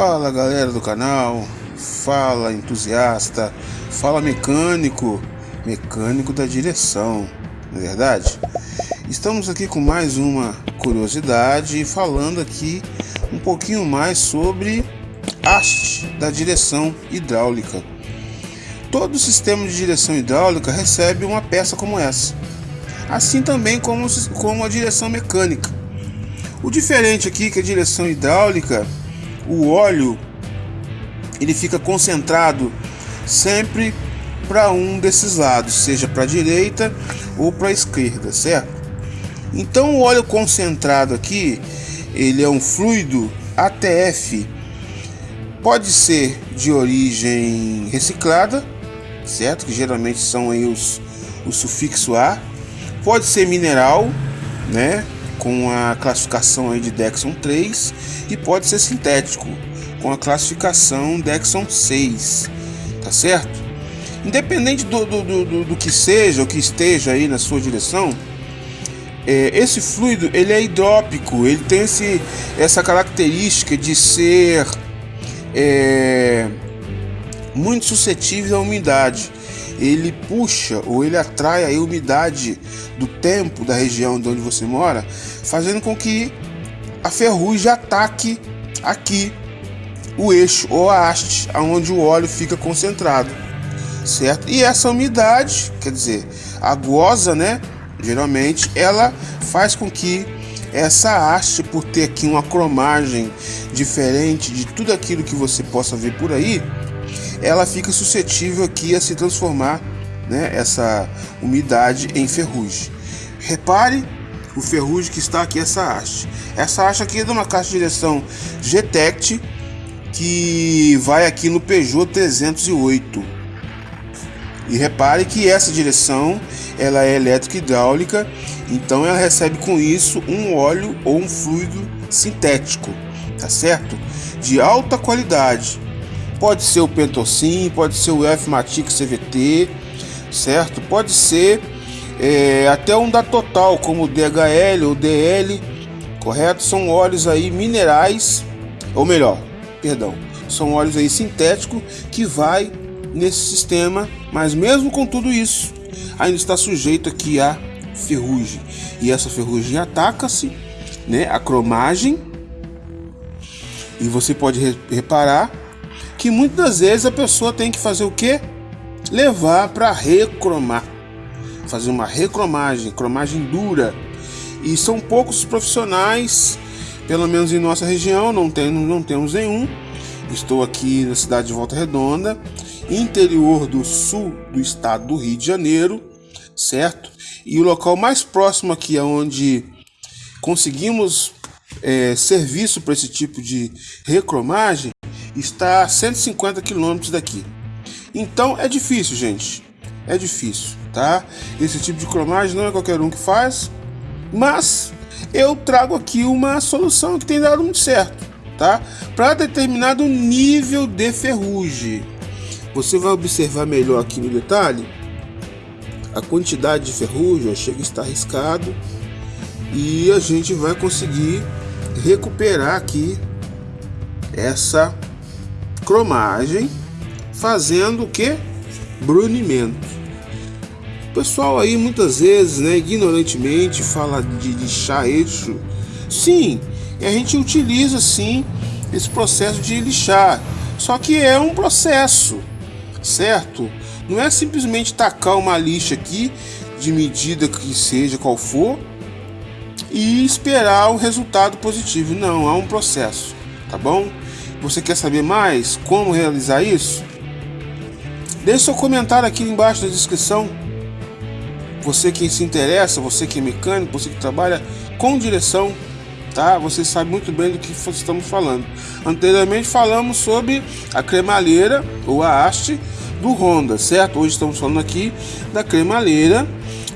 Fala galera do canal, fala entusiasta, fala mecânico, mecânico da direção, não é verdade? Estamos aqui com mais uma curiosidade, falando aqui um pouquinho mais sobre haste da direção hidráulica. Todo sistema de direção hidráulica recebe uma peça como essa, assim também como, como a direção mecânica. O diferente aqui é que a direção hidráulica o óleo ele fica concentrado sempre para um desses lados, seja para a direita ou para a esquerda, certo? Então o óleo concentrado aqui, ele é um fluido ATF, pode ser de origem reciclada, certo? Que geralmente são aí os, o sufixo A, pode ser mineral, né? Com a classificação aí de Dexon 3 e pode ser sintético com a classificação Dexon 6, tá certo? Independente do, do, do, do que seja, o que esteja aí na sua direção, é, esse fluido ele é hidrópico, ele tem esse, essa característica de ser é, muito suscetível à umidade ele puxa ou ele atrai a umidade do tempo da região de onde você mora, fazendo com que a ferrugem ataque aqui o eixo ou a haste, aonde o óleo fica concentrado, certo? E essa umidade, quer dizer, a goza, né? Geralmente ela faz com que essa haste, por ter aqui uma cromagem diferente de tudo aquilo que você possa ver por aí, ela fica suscetível aqui a se transformar, né, essa umidade em ferrugem. Repare o ferrugem que está aqui essa haste. Essa haste aqui é de uma caixa de direção GTECT que vai aqui no Peugeot 308. E repare que essa direção ela é elétrica hidráulica, então ela recebe com isso um óleo ou um fluido sintético, tá certo? De alta qualidade Pode ser o Pentocin, pode ser o F-Matic CVT, certo? Pode ser é, até um da Total, como o DHL ou DL, correto? São óleos aí minerais, ou melhor, perdão, são óleos aí sintéticos que vai nesse sistema, mas mesmo com tudo isso, ainda está sujeito aqui a ferrugem. E essa ferrugem ataca-se, né, a cromagem. E você pode reparar que muitas vezes a pessoa tem que fazer o que? Levar para recromar, fazer uma recromagem, cromagem dura. E são poucos os profissionais, pelo menos em nossa região, não, tem, não temos nenhum. Estou aqui na cidade de Volta Redonda, interior do sul do estado do Rio de Janeiro, certo? E o local mais próximo aqui, onde conseguimos é, serviço para esse tipo de recromagem, está a 150 quilômetros daqui. Então é difícil, gente. É difícil, tá? Esse tipo de cromagem não é qualquer um que faz, mas eu trago aqui uma solução que tem dado muito certo, tá? Para determinado nível de ferrugem. Você vai observar melhor aqui no detalhe a quantidade de ferrugem, chega a estar arriscado e a gente vai conseguir recuperar aqui essa cromagem, fazendo o que? Brunimento. O pessoal aí muitas vezes, né, ignorantemente fala de lixar eixo. Sim, a gente utiliza sim esse processo de lixar. Só que é um processo, certo? Não é simplesmente tacar uma lixa aqui de medida que seja qual for e esperar um resultado positivo. Não, há um processo, tá bom? Você quer saber mais como realizar isso? Deixe seu comentário aqui embaixo na descrição. Você que se interessa, você que é mecânico, você que trabalha com direção, tá? Você sabe muito bem do que estamos falando. Anteriormente falamos sobre a cremalheira ou a haste do Honda, certo? Hoje estamos falando aqui da cremalheira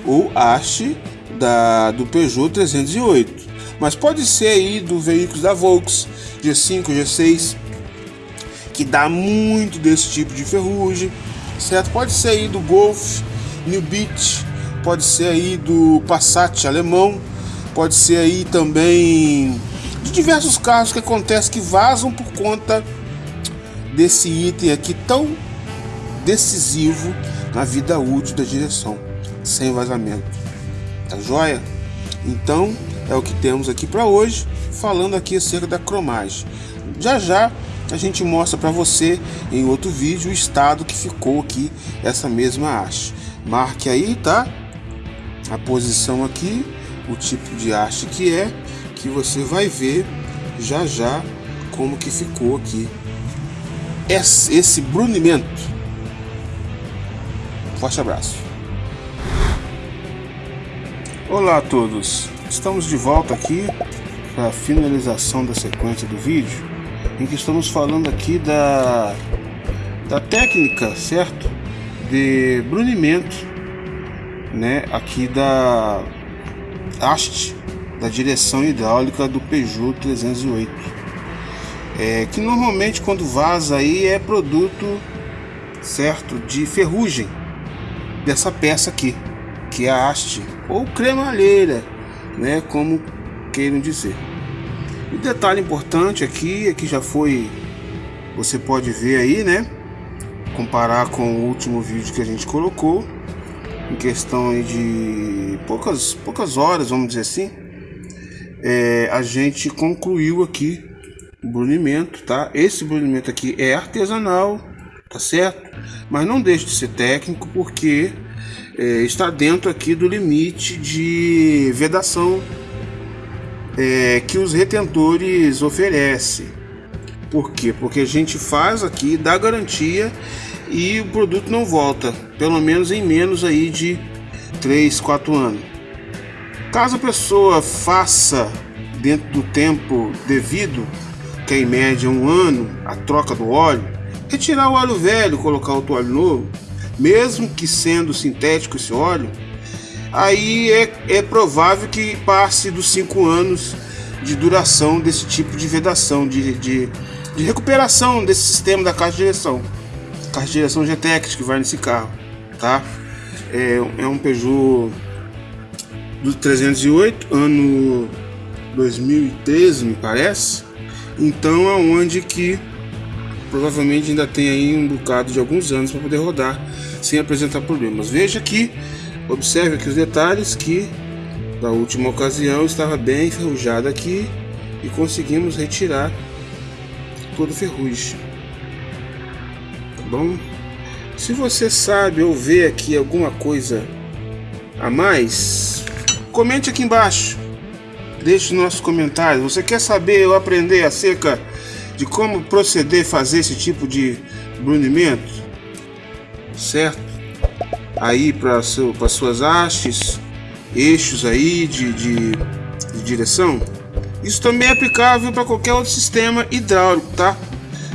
ou haste da, do Peugeot 308 mas pode ser aí do veículos da Volks, G5, G6, que dá muito desse tipo de ferrugem, certo? Pode ser aí do Golf, New Beach, pode ser aí do Passat alemão, pode ser aí também de diversos carros que acontece que vazam por conta desse item aqui tão decisivo na vida útil da direção, sem vazamento. Tá joia? Então é o que temos aqui para hoje, falando aqui acerca da cromagem. Já já a gente mostra para você em outro vídeo o estado que ficou aqui essa mesma haste. Marque aí, tá? A posição aqui, o tipo de haste que é, que você vai ver já já como que ficou aqui esse, esse brunimento. Forte abraço. Olá a todos, estamos de volta aqui para a finalização da sequência do vídeo em que estamos falando aqui da, da técnica, certo? De brunimento, né? Aqui da haste da direção hidráulica do Peugeot 308. É, que normalmente quando vaza aí é produto, certo? De ferrugem dessa peça aqui, que é a haste ou cremalheira, né? Como queiram dizer. O detalhe importante aqui é que já foi, você pode ver aí, né? Comparar com o último vídeo que a gente colocou, em questão de poucas, poucas horas, vamos dizer assim, é, a gente concluiu aqui o brunimento, tá? Esse brunimento aqui é artesanal, tá certo? Mas não deixe de ser técnico porque é, está dentro aqui do limite de vedação é, que os retentores oferecem. Por quê? Porque a gente faz aqui, dá garantia e o produto não volta, pelo menos em menos aí de 3, 4 anos. Caso a pessoa faça dentro do tempo devido, que é em média um ano, a troca do óleo, retirar o óleo velho, colocar outro óleo novo, mesmo que sendo sintético esse óleo, aí é, é provável que passe dos 5 anos de duração desse tipo de vedação, de, de, de, recuperação desse sistema da caixa de direção. Caixa de direção GTX que vai nesse carro, tá? É, é um Peugeot do 308, ano 2013, me parece. Então é onde que provavelmente ainda tem aí um bocado de alguns anos para poder rodar sem apresentar problemas. Veja que Observe aqui os detalhes que da última ocasião estava bem enferrujada aqui e conseguimos retirar todo o ferrugem. Tá bom? Se você sabe ou vê aqui alguma coisa a mais, comente aqui embaixo. Deixe os nossos comentários. Você quer saber ou aprender acerca de como proceder fazer esse tipo de brunimento? Certo? aí para seu, suas hastes, eixos aí de, de, de direção. Isso também é aplicável para qualquer outro sistema hidráulico, tá?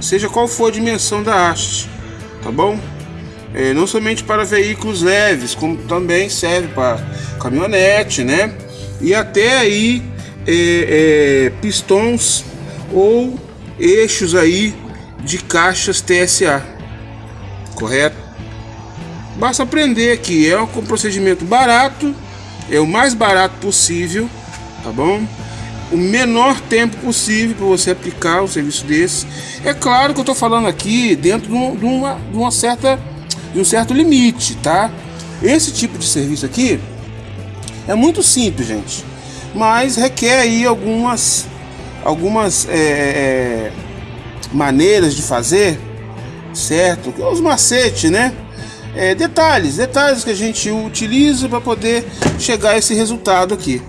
Seja qual for a dimensão da haste, tá bom? É, não somente para veículos leves, como também serve para caminhonete, né? E até aí é, é, pistões ou eixos aí de caixas TSA, correto? Basta aprender que é um procedimento barato, é o mais barato possível, tá bom? O menor tempo possível para você aplicar um serviço desse. É claro que eu estou falando aqui dentro de uma, de uma certa, de um certo limite, tá? Esse tipo de serviço aqui é muito simples, gente, mas requer aí algumas, algumas é, é, maneiras de fazer, certo? Os macetes, né? é, detalhes, detalhes que a gente utiliza para poder chegar a esse resultado aqui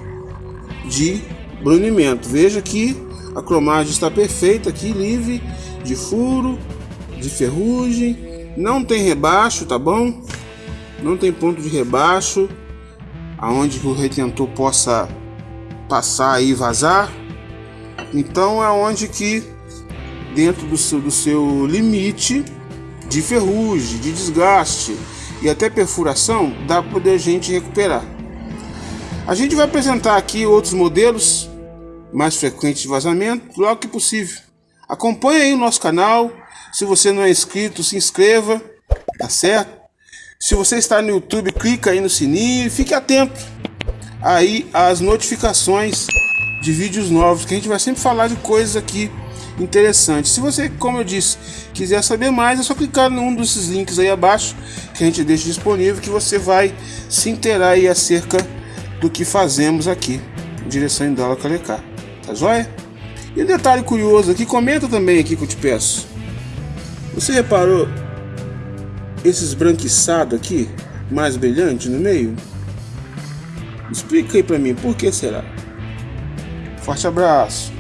de brunimento. Veja que a cromagem está perfeita aqui, livre de furo, de ferrugem, não tem rebaixo, tá bom? Não tem ponto de rebaixo, aonde o retentor possa passar e vazar. Então é onde que dentro do seu, do seu limite de ferrugem, de desgaste e até perfuração, dá para poder a gente recuperar. A gente vai apresentar aqui outros modelos mais frequentes de vazamento, logo que possível. Acompanhe aí o nosso canal. Se você não é inscrito, se inscreva, tá certo? Se você está no YouTube, clica aí no sininho e fique atento aí às notificações de vídeos novos, que a gente vai sempre falar de coisas aqui interessantes. Se você, como eu disse, quiser saber mais, é só clicar num desses links aí abaixo que a gente deixa disponível, que você vai se inteirar aí acerca do que fazemos aqui, em direção em dólar Calecá. Tá joia? E um detalhe curioso aqui, comenta também aqui que eu te peço. Você reparou esses branquiçados aqui, mais brilhante no meio? Explica aí pra mim, por que será? Forte abraço.